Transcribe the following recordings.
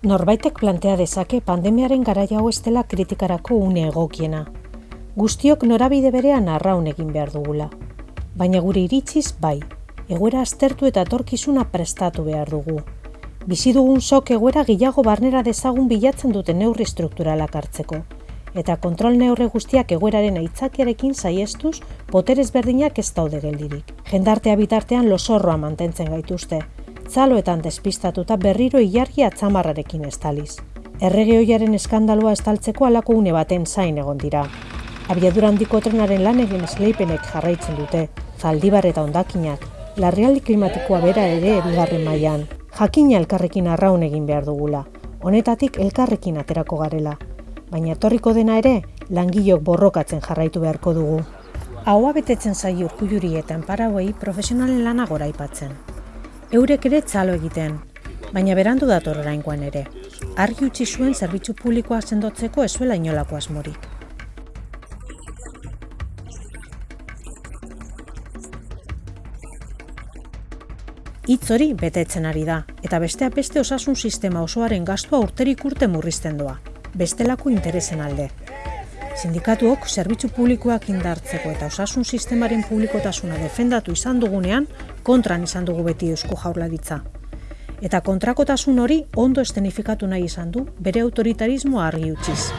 Norbaitek plantea dezake pandemiaren garaia hau ez dela kritikarako une egokiena. Guztiok norabide berean arraun egin behar dugula. Baina gure iritziz bai, egoera aztertu eta etorkizuna prestatu behar dugu. Bizi dugun sok egoera gehiago barnera dezagun bilatzen duten neurri strukturalak hartzeko. Eta kontrol neurre guztiak egoeraren aitzakiarekin saiestuz, poterez berdinak ez daude geldirik. Jendartea bitartean losorroa mantentzen gaituzte, zaloetan despistatuta berriro ilargi atzamarrarekin estaliz. Errege hoiaren eskandalua estaltzeko alako une baten zain egon dira. Abiadura handiko trenaren lan egin esleipenek jarraitzen dute, zaldibar eta ondakinak, larrialdi klimatikoa bera ere bigarren mailan. Jakina elkarrekin arraun egin behar dugula, honetatik elkarrekin aterako garela. Baina etorriko dena ere, langilok borrokatzen jarraitu beharko dugu. Haua betetzen zai urkujuri eta enparauei profesionalen lana gora aipatzen eurek ere txalo egiten, baina berandu dator orainkoan ere. Argi utzi zuen zerbitzu publikoa sendotzeko ezuela inolako asmorik. Hitz hori betetzen ari da, eta besteak beste osasun sistema osoaren gastua urterik urte murrizten doa, bestelako interesen alde. Sindikatuok zerbitzu publikoak indartzeko eta osasun sistemaren publikotasuna defendatu izan dugunean, kontran izan dugu beti eusko jaurlaritza. Eta kontrakotasun hori ondo estenifikatu nahi izan du bere autoritarismo argi utziz.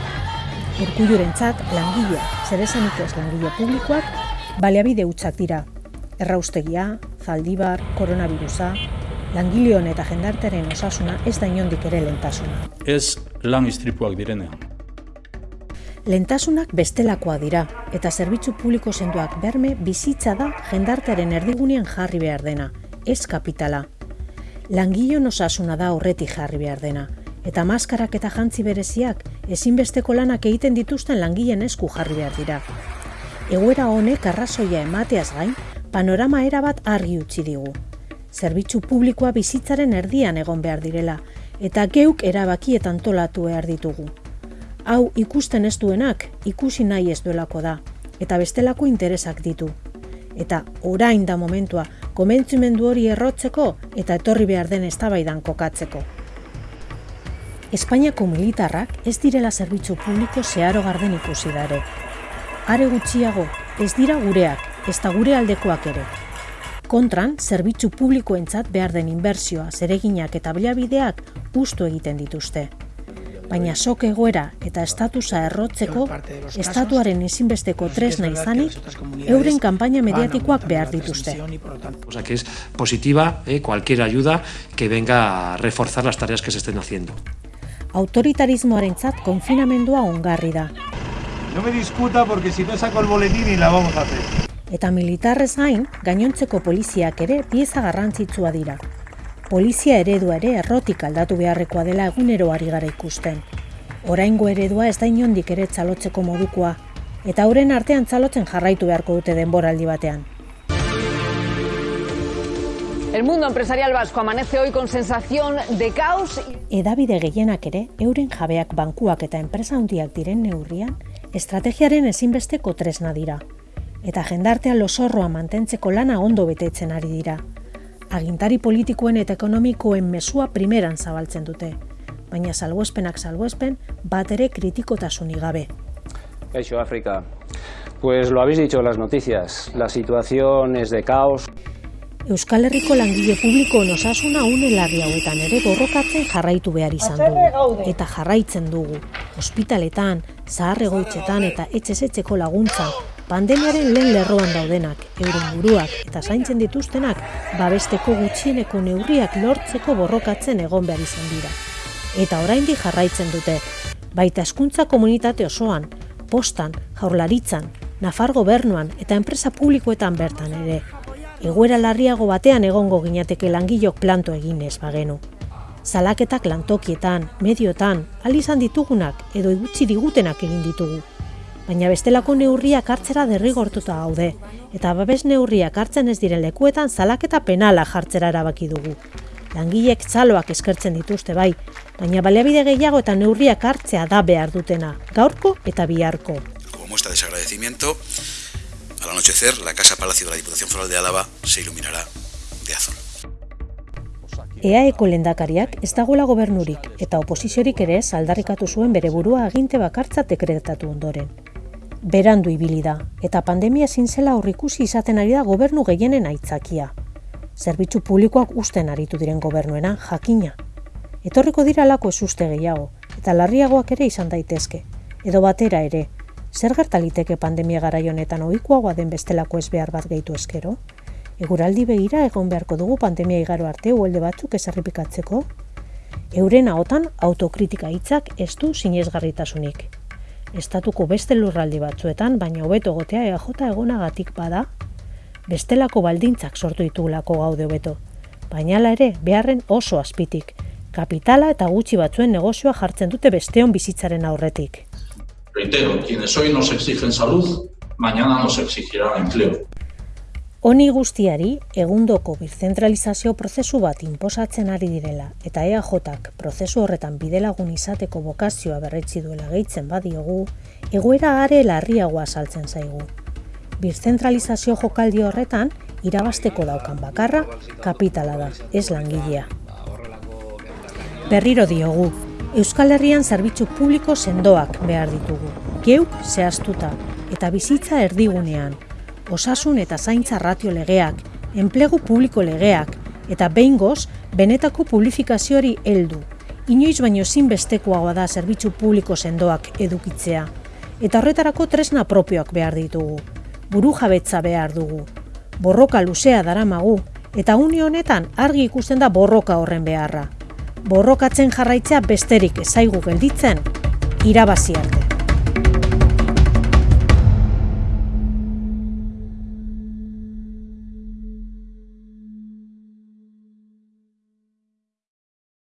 Urkulluren txat, langilea, zer ez langile publikoak, baleabide utzak dira. Erraustegia, zaldibar, koronavirusa, langileon eta jendartaren osasuna ez da inondik ere lentasuna. Ez lan istripuak direnean. Lentasunak bestelakoa dira, eta zerbitzu publiko senduak berme bizitza da jendartearen erdigunean jarri behar dena, ez kapitala. Langilo osasuna da horretik jarri behar dena, eta maskarak eta jantzi bereziak ezinbesteko lanak egiten dituzten langileen esku jarri behar dira. Egoera honek arrazoia emateaz gain, panorama erabat argi utzi digu. Zerbitzu publikoa bizitzaren erdian egon behar direla, eta geuk erabakietan tolatu behar ditugu hau ikusten ez duenak ikusi nahi ez duelako da, eta bestelako interesak ditu. Eta orain da momentua, komentzimendu hori errotzeko eta etorri behar den eztabaidan kokatzeko. Espainiako militarrak ez direla zerbitzu publiko zeharo garden ikusi dare. Are gutxiago, ez dira gureak, ez da gure aldekoak ere. Kontran, zerbitzu publikoentzat behar den inbertsioa, zereginak eta bilabideak ustu egiten dituzte baina sok egoera eta estatusa errotzeko estatuaren ezinbesteko tresna izanik euren kanpaina mediatikoak behar dituzte. O sea que es positiva eh, cualquier ayuda que venga a reforzar las tareas que se estén haciendo. Autoritarismoarentzat konfinamendua ongarri da. No me discuta porque si no saco el boletín y la vamos a hacer. Eta militarrez gain, gainontzeko poliziak ere pieza garrantzitsua dira polizia eredua ere errotik aldatu beharrekoa dela egunero ari gara ikusten. Oraingo eredua ez da inondik ere txalotzeko modukoa, eta hauren artean txalotzen jarraitu beharko dute denboraldi batean. El mundo empresarial vasco amanece hoy con sensación de caos. Edabide gehienak ere, euren jabeak bankuak eta enpresa handiak diren neurrian, estrategiaren ezinbesteko tresna dira. Eta jendartean losorroa mantentzeko lana ondo betetzen ari dira agintari politikoen eta ekonomikoen mesua primeran zabaltzen dute, baina salbuespenak salbuespen bat ere kritikotasunik gabe. Kaixo, Afrika. Pues lo habéis dicho en las noticias, la situación es de caos. Euskal Herriko langile publiko osasuna une larri hauetan ere borrokatzen jarraitu behar izan dugu. Eta jarraitzen dugu. Hospitaletan, zaharregoitzetan eta etxezetzeko laguntzan, pandemiaren lehen lerroan daudenak, euren buruak eta zaintzen dituztenak, babesteko gutxieneko neurriak lortzeko borrokatzen egon behar izan dira. Eta oraindik jarraitzen dute, baita eskuntza komunitate osoan, postan, jaurlaritzan, nafar gobernuan eta enpresa publikoetan bertan ere. Egoera larriago batean egongo ginateke langilok planto eginez bagenu. Zalaketak lantokietan, mediotan, alizan ditugunak edo igutzi digutenak egin ditugu baina bestelako neurriak hartzera derrigortuta gaude, eta babes neurriak hartzen ez diren lekuetan zalaketa penala jartzera erabaki dugu. Langilek txaloak eskertzen dituzte bai, baina baleabide gehiago eta neurriak hartzea da behar dutena, gaurko eta biharko. Como muestra de desagradecimiento, al anochecer la Casa Palacio de la Diputación Foral de Álava se iluminará de azul. EAeko lendakariak ez dagoela gobernurik eta oposiziorik ere aldarrikatu zuen bere burua aginte bakartza dekretatu ondoren. Berandu ibili da eta pandemia zintzela aurrikusi izaten ari da gobernu gehienen aitzakia. Zerbitzu publikoak usten aritu diren gobernuena jakina. Etorriko dira lako ez gehiago eta larriagoak ere izan daitezke. Edo batera ere, zer gertaliteke pandemia garaionetan ohikoagoa den bestelako ez behar bat gehitu eskero? Eguraldi begira egon beharko dugu pandemia igaro arte uelde batzuk ezarripikatzeko? Euren ahotan autokritika hitzak ez du sinesgarritasunik. Estatuko beste lurraldi batzuetan, baina hobeto gotea EAJ egonagatik bada, bestelako baldintzak sortu ditugulako gaude hobeto. Baina ere, beharren oso azpitik, kapitala eta gutxi batzuen negozioa jartzen dute besteon bizitzaren aurretik. Reitero, quienes hoy nos exigen salud, mañana nos exigirán empleo. Honi guztiari, egundoko birzentralizazio prozesu bat inposatzen ari direla eta EAJak prozesu horretan bidelagun izateko bokazioa berretzi duela gehitzen badiogu, egoera are larriagoa saltzen zaigu. Birzentralizazio jokaldi horretan, irabasteko daukan bakarra, kapitala da, ez langilea. Berriro diogu, Euskal Herrian zerbitzu publiko sendoak behar ditugu, geuk zehaztuta eta bizitza erdigunean, osasun eta zaintza ratio legeak, enplegu publiko legeak, eta behingoz, benetako publifikazioari heldu. Inoiz baino zinbestekoagoa da zerbitzu publiko sendoak edukitzea. Eta horretarako tresna propioak behar ditugu. Buru jabetza behar dugu. Borroka luzea daramagu, eta une honetan argi ikusten da borroka horren beharra. Borrokatzen jarraitzea besterik ezaigu gelditzen, irabazi arte.